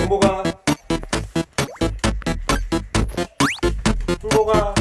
행복아 행복아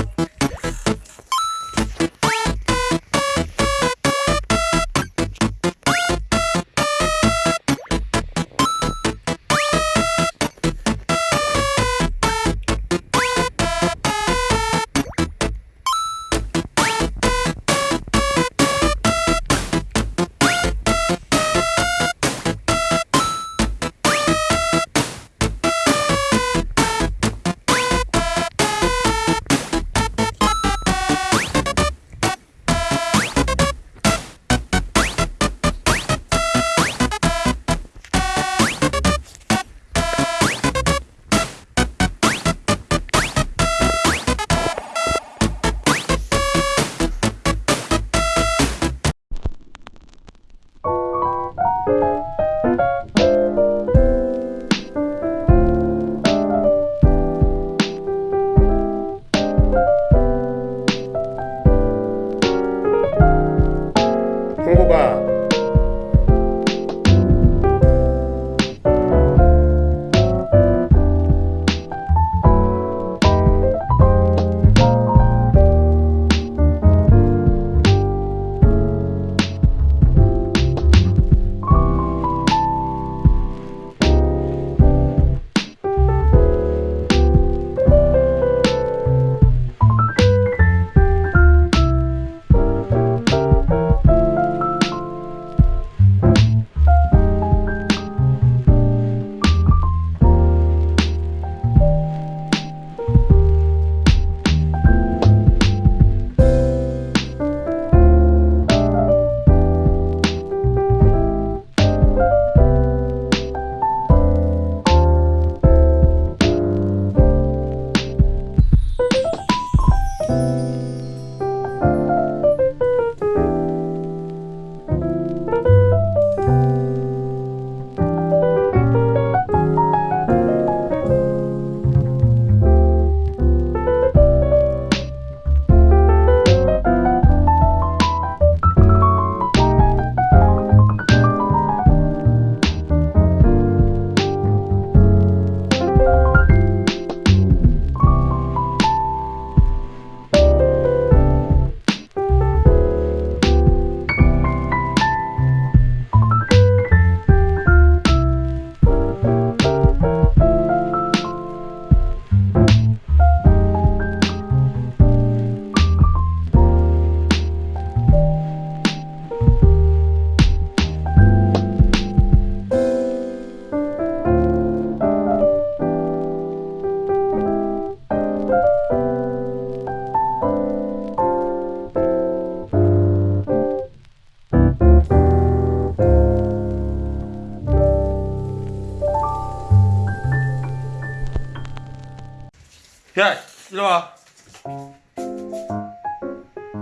일로 와.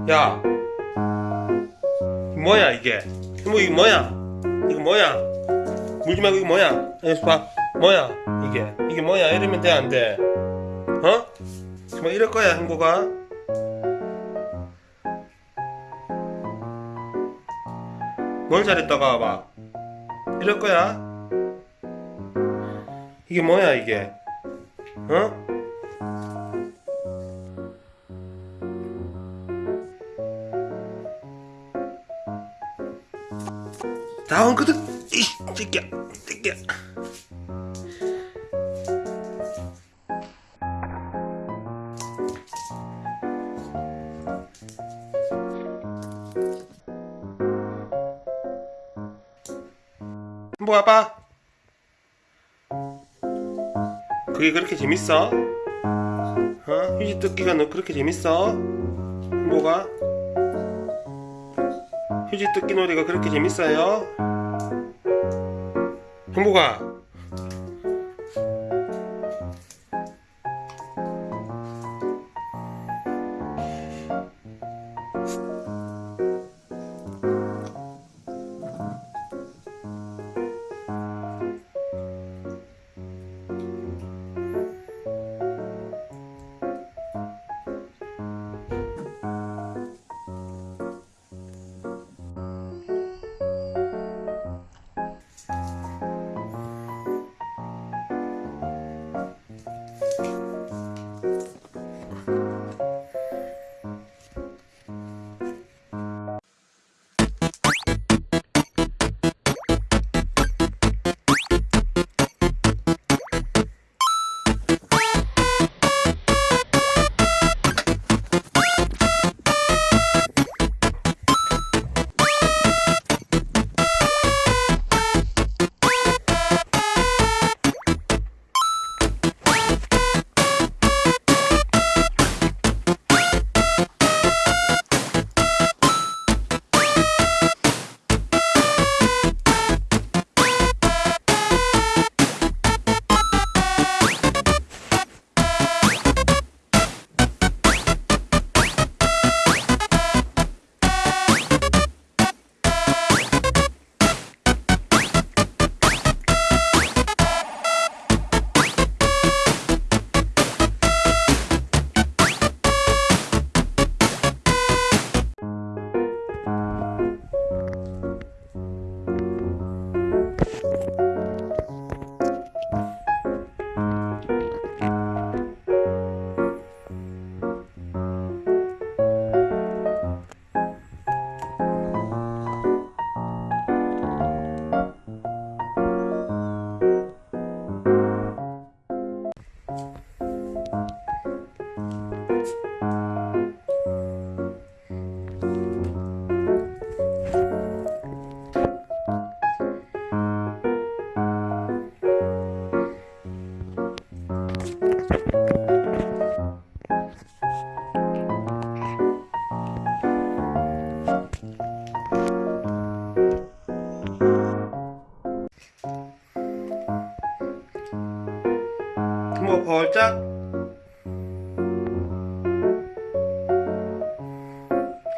야 뭐야 이게? 뭐 이게 뭐야? 이거 뭐야? 물지 말고 이거 뭐야? 여기서 봐. 뭐야 이게? 이게 뭐야? 이러면 돼 안 돼? 어? 정말 이럴 거야 행복아? 뭘 잘했다고 봐봐. 이럴 거야? 이게 뭐야 이게? 어? 다운 거든 이 새끼야 새끼야 뭐 아빠 그게 그렇게 재밌어? 어? 휴지 뜯기가 너 그렇게 재밌어? 뭐가? 휴지 뜯기 놀이가 그렇게 재밌어요? 행복아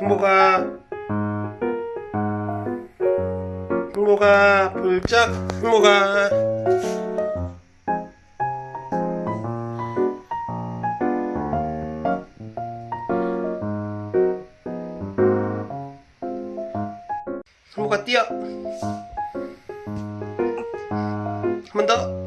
승모가 승모가 벌짝 승모가. 승모가 뛰어 한 번더 뛰어. 한번 더